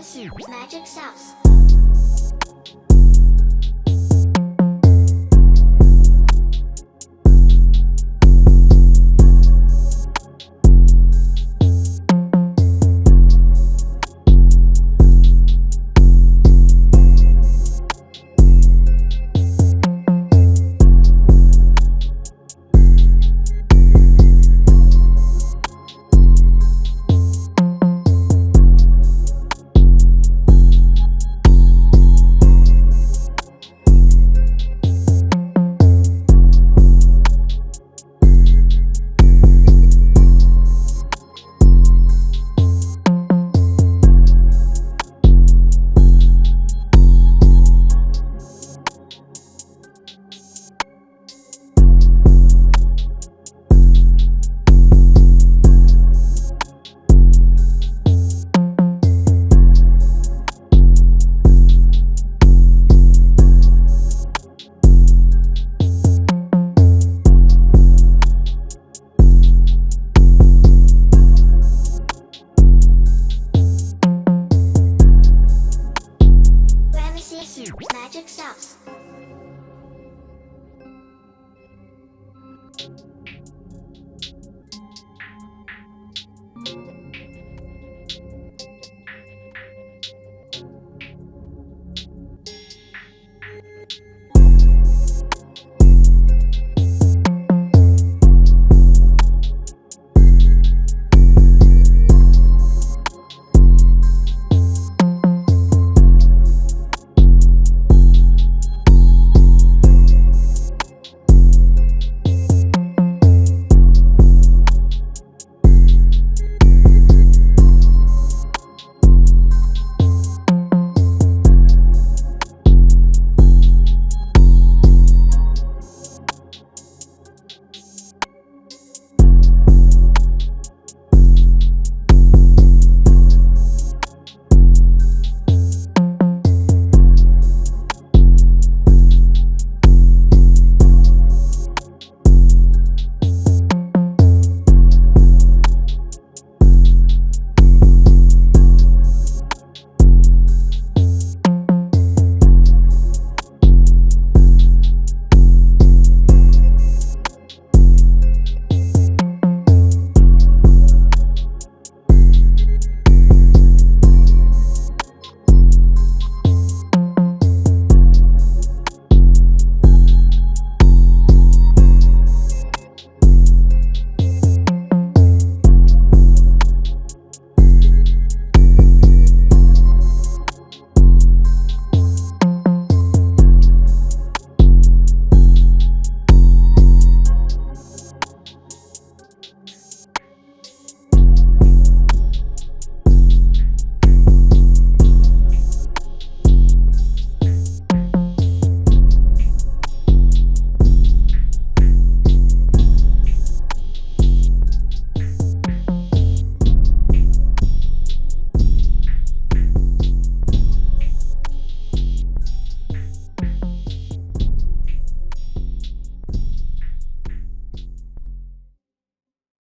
Magic Sauce. you